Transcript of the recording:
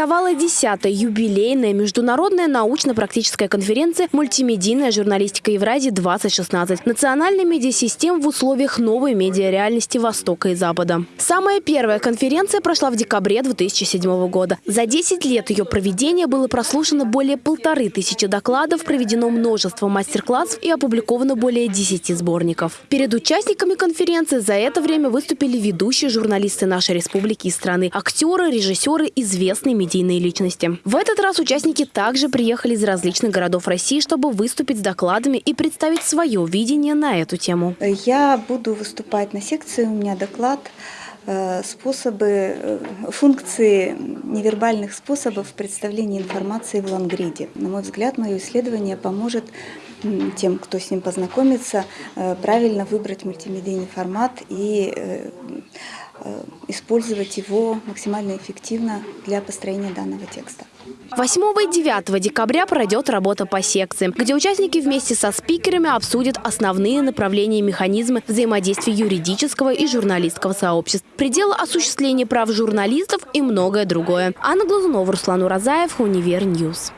Стартовала 10-я юбилейная международная научно-практическая конференция «Мультимедийная журналистика Евразии-2016. Национальная медиасистема в условиях новой медиареальности Востока и Запада». Самая первая конференция прошла в декабре 2007 года. За 10 лет ее проведения было прослушано более полторы тысячи докладов, проведено множество мастер-классов и опубликовано более 10 сборников. Перед участниками конференции за это время выступили ведущие журналисты нашей республики и страны, актеры, режиссеры, известные медийные личности. В этот раз участники также приехали из различных городов России, чтобы выступить с докладами и представить свое видение на эту тему. Я буду выступать на секции, у меня доклад э, способы, э, функции невербальных способов представления информации в лонгриде. На мой взгляд, мое исследование поможет тем, кто с ним познакомится, э, правильно выбрать мультимедийный формат и использовать его максимально эффективно для построения данного текста. 8 и 9 декабря пройдет работа по секциям, где участники вместе со спикерами обсудят основные направления и механизмы взаимодействия юридического и журналистского сообществ, пределы осуществления прав журналистов и многое другое. Анна Глазунова, Руслан Уразаев, Univer News.